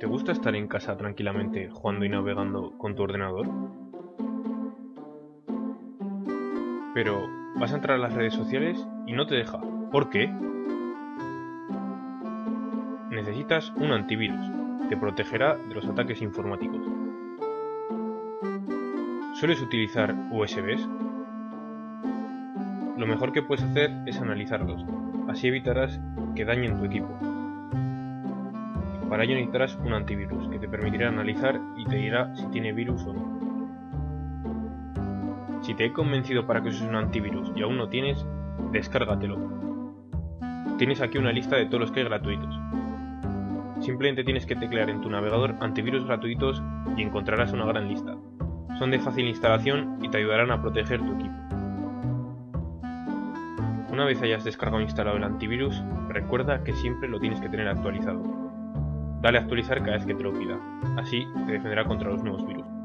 ¿Te gusta estar en casa tranquilamente jugando y navegando con tu ordenador? Pero vas a entrar a las redes sociales y no te deja. ¿Por qué? Necesitas un antivirus. Te protegerá de los ataques informáticos. ¿Sueles utilizar USBs? Lo mejor que puedes hacer es analizarlos. Así evitarás que dañen tu equipo. Para ello necesitarás un antivirus que te permitirá analizar y te dirá si tiene virus o no. Si te he convencido para que uses un antivirus y aún no tienes, descárgatelo. Tienes aquí una lista de todos los que hay gratuitos. Simplemente tienes que teclear en tu navegador antivirus gratuitos y encontrarás una gran lista. Son de fácil instalación y te ayudarán a proteger tu equipo. Una vez hayas descargado e instalado el antivirus, recuerda que siempre lo tienes que tener actualizado. Dale a actualizar cada vez que te lo pida, así te defenderá contra los nuevos virus.